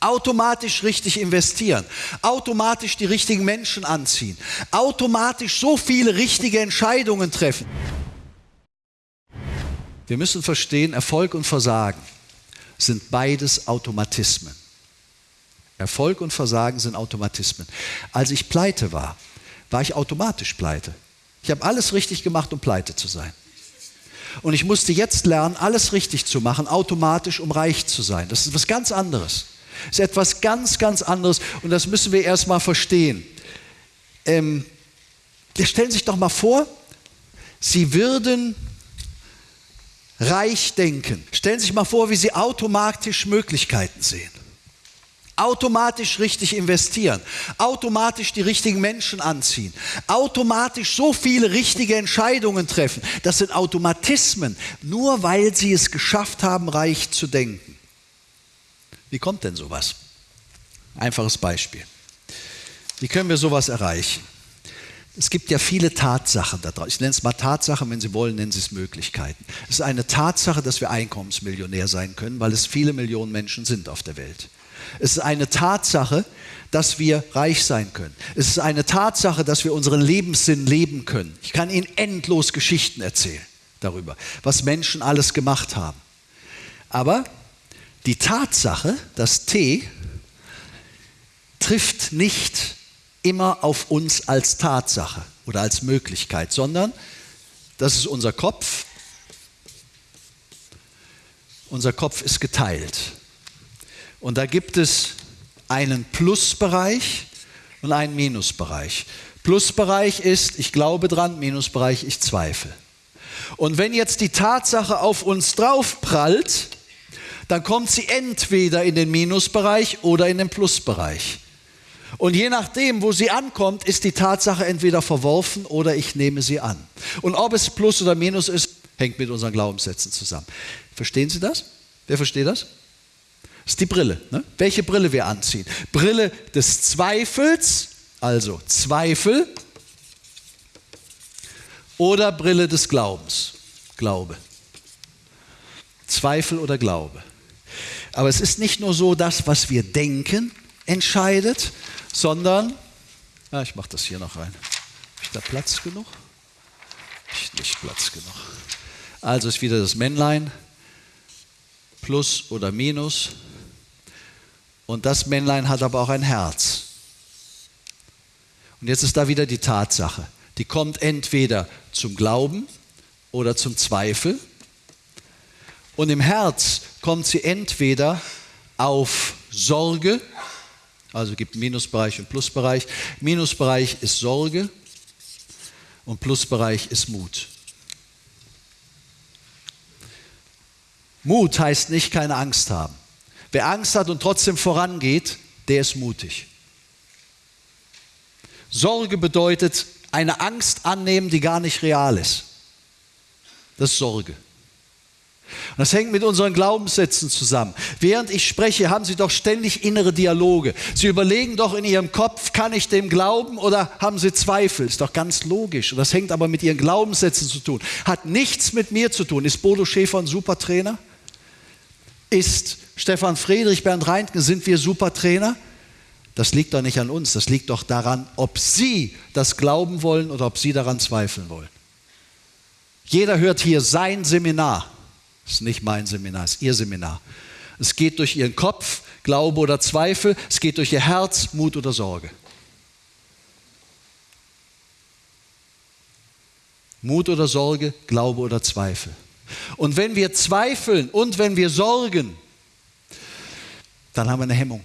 automatisch richtig investieren, automatisch die richtigen Menschen anziehen, automatisch so viele richtige Entscheidungen treffen. Wir müssen verstehen, Erfolg und Versagen sind beides Automatismen. Erfolg und Versagen sind Automatismen. Als ich pleite war, war ich automatisch pleite. Ich habe alles richtig gemacht, um pleite zu sein. Und ich musste jetzt lernen, alles richtig zu machen, automatisch, um reich zu sein. Das ist was ganz anderes. Ist etwas ganz, ganz anderes und das müssen wir erstmal verstehen. Ähm, stellen Sie sich doch mal vor, Sie würden reich denken. Stellen Sie sich mal vor, wie Sie automatisch Möglichkeiten sehen. Automatisch richtig investieren, automatisch die richtigen Menschen anziehen, automatisch so viele richtige Entscheidungen treffen. Das sind Automatismen, nur weil Sie es geschafft haben, reich zu denken. Wie kommt denn sowas? Einfaches Beispiel. Wie können wir sowas erreichen? Es gibt ja viele Tatsachen da draußen. Ich nenne es mal Tatsachen, wenn Sie wollen, nennen Sie es Möglichkeiten. Es ist eine Tatsache, dass wir Einkommensmillionär sein können, weil es viele Millionen Menschen sind auf der Welt. Es ist eine Tatsache, dass wir reich sein können. Es ist eine Tatsache, dass wir unseren Lebenssinn leben können. Ich kann Ihnen endlos Geschichten erzählen darüber, was Menschen alles gemacht haben. Aber die Tatsache, das T, trifft nicht immer auf uns als Tatsache oder als Möglichkeit, sondern das ist unser Kopf. Unser Kopf ist geteilt. Und da gibt es einen Plusbereich und einen Minusbereich. Plusbereich ist, ich glaube dran, Minusbereich, ich zweifle. Und wenn jetzt die Tatsache auf uns draufprallt, dann kommt sie entweder in den Minusbereich oder in den Plusbereich. Und je nachdem, wo sie ankommt, ist die Tatsache entweder verworfen oder ich nehme sie an. Und ob es Plus oder Minus ist, hängt mit unseren Glaubenssätzen zusammen. Verstehen Sie das? Wer versteht das? Das ist die Brille. Ne? Welche Brille wir anziehen? Brille des Zweifels, also Zweifel, oder Brille des Glaubens, Glaube. Zweifel oder Glaube. Aber es ist nicht nur so, das, was wir denken, entscheidet, sondern, ah, ich mache das hier noch rein. Habe ich da Platz genug? Ich nicht Platz genug. Also ist wieder das Männlein, Plus oder Minus. Und das Männlein hat aber auch ein Herz. Und jetzt ist da wieder die Tatsache. Die kommt entweder zum Glauben oder zum Zweifel. Und im Herz kommt sie entweder auf Sorge, also gibt Minusbereich und Plusbereich. Minusbereich ist Sorge und Plusbereich ist Mut. Mut heißt nicht keine Angst haben. Wer Angst hat und trotzdem vorangeht, der ist mutig. Sorge bedeutet eine Angst annehmen, die gar nicht real ist. Das ist Sorge. Das hängt mit unseren Glaubenssätzen zusammen. Während ich spreche, haben Sie doch ständig innere Dialoge. Sie überlegen doch in Ihrem Kopf, kann ich dem glauben oder haben Sie Zweifel? Ist doch ganz logisch. Und das hängt aber mit Ihren Glaubenssätzen zu tun. Hat nichts mit mir zu tun. Ist Bodo Schäfer ein Supertrainer? Ist Stefan Friedrich, Bernd Reintgen, sind wir Supertrainer? Das liegt doch nicht an uns. Das liegt doch daran, ob Sie das glauben wollen oder ob Sie daran zweifeln wollen. Jeder hört hier sein Seminar. Das ist nicht mein Seminar, es ist Ihr Seminar. Es geht durch Ihren Kopf, Glaube oder Zweifel, es geht durch Ihr Herz, Mut oder Sorge. Mut oder Sorge, Glaube oder Zweifel. Und wenn wir zweifeln und wenn wir sorgen, dann haben wir eine Hemmung.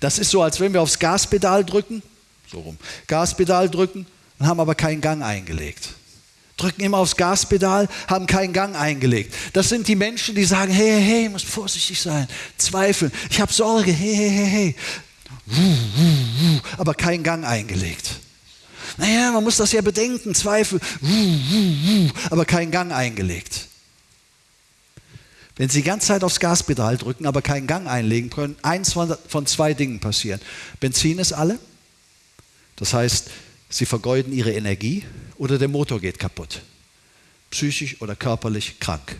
Das ist so, als wenn wir aufs Gaspedal drücken, so rum, Gaspedal drücken und haben aber keinen Gang eingelegt drücken immer aufs Gaspedal, haben keinen Gang eingelegt. Das sind die Menschen, die sagen, hey, hey, hey, muss vorsichtig sein, zweifeln, ich habe Sorge, hey, hey, hey, hey, aber keinen Gang eingelegt. Naja, man muss das ja bedenken, Zweifel, aber keinen Gang eingelegt. Wenn Sie die ganze Zeit aufs Gaspedal drücken, aber keinen Gang einlegen können, eins von zwei Dingen passieren. Benzin ist alle, das heißt, Sie vergeuden Ihre Energie oder der Motor geht kaputt. Psychisch oder körperlich krank.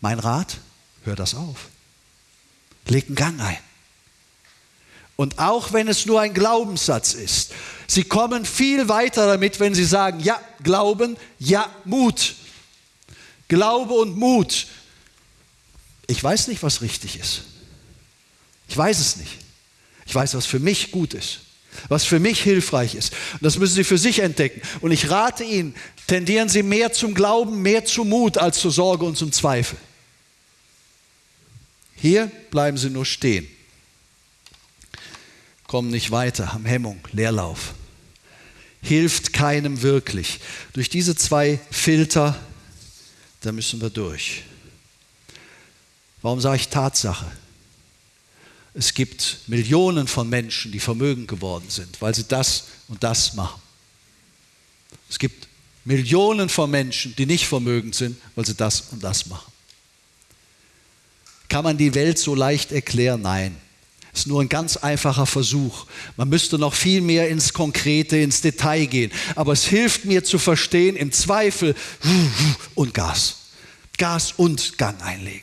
Mein Rat, hör das auf. Leg einen Gang ein. Und auch wenn es nur ein Glaubenssatz ist, sie kommen viel weiter damit, wenn sie sagen, ja, Glauben, ja, Mut. Glaube und Mut. Ich weiß nicht, was richtig ist. Ich weiß es nicht. Ich weiß, was für mich gut ist, was für mich hilfreich ist. Und das müssen Sie für sich entdecken. Und ich rate Ihnen, tendieren Sie mehr zum Glauben, mehr zum Mut als zur Sorge und zum Zweifel. Hier bleiben Sie nur stehen. Kommen nicht weiter, haben Hemmung, Leerlauf. Hilft keinem wirklich. Durch diese zwei Filter, da müssen wir durch. Warum sage ich Tatsache? Es gibt Millionen von Menschen, die vermögend geworden sind, weil sie das und das machen. Es gibt Millionen von Menschen, die nicht vermögend sind, weil sie das und das machen. Kann man die Welt so leicht erklären? Nein. Es ist nur ein ganz einfacher Versuch. Man müsste noch viel mehr ins Konkrete, ins Detail gehen. Aber es hilft mir zu verstehen, im Zweifel und Gas. Gas und Gang einlegen.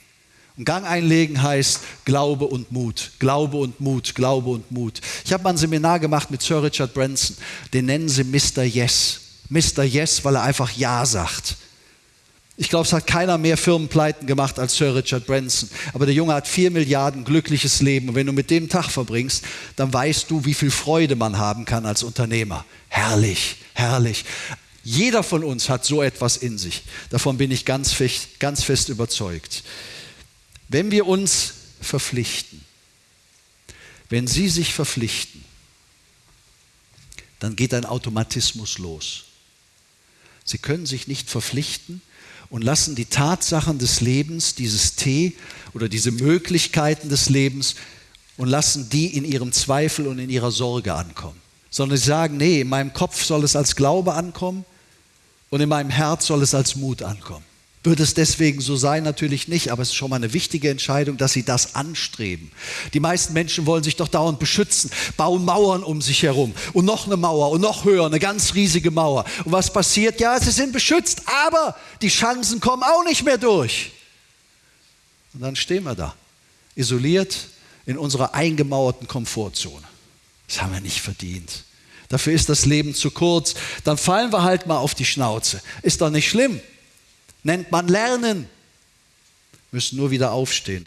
Und Gang einlegen heißt Glaube und Mut, Glaube und Mut, Glaube und Mut. Ich habe mal ein Seminar gemacht mit Sir Richard Branson, den nennen sie Mr. Yes. Mr. Yes, weil er einfach Ja sagt. Ich glaube, es hat keiner mehr Firmenpleiten gemacht als Sir Richard Branson. Aber der Junge hat vier Milliarden glückliches Leben. Und wenn du mit dem Tag verbringst, dann weißt du, wie viel Freude man haben kann als Unternehmer. Herrlich, herrlich. Jeder von uns hat so etwas in sich. Davon bin ich ganz fest, ganz fest überzeugt. Wenn wir uns verpflichten, wenn Sie sich verpflichten, dann geht ein Automatismus los. Sie können sich nicht verpflichten, und lassen die Tatsachen des Lebens, dieses T oder diese Möglichkeiten des Lebens und lassen die in ihrem Zweifel und in ihrer Sorge ankommen. Sondern sie sagen, nee, in meinem Kopf soll es als Glaube ankommen und in meinem Herz soll es als Mut ankommen. Wird es deswegen so sein? Natürlich nicht, aber es ist schon mal eine wichtige Entscheidung, dass sie das anstreben. Die meisten Menschen wollen sich doch dauernd beschützen, bauen Mauern um sich herum und noch eine Mauer und noch höher, eine ganz riesige Mauer. Und was passiert? Ja, sie sind beschützt, aber die Chancen kommen auch nicht mehr durch. Und dann stehen wir da, isoliert in unserer eingemauerten Komfortzone. Das haben wir nicht verdient. Dafür ist das Leben zu kurz. Dann fallen wir halt mal auf die Schnauze. Ist doch nicht schlimm nennt man Lernen. Müssen nur wieder aufstehen.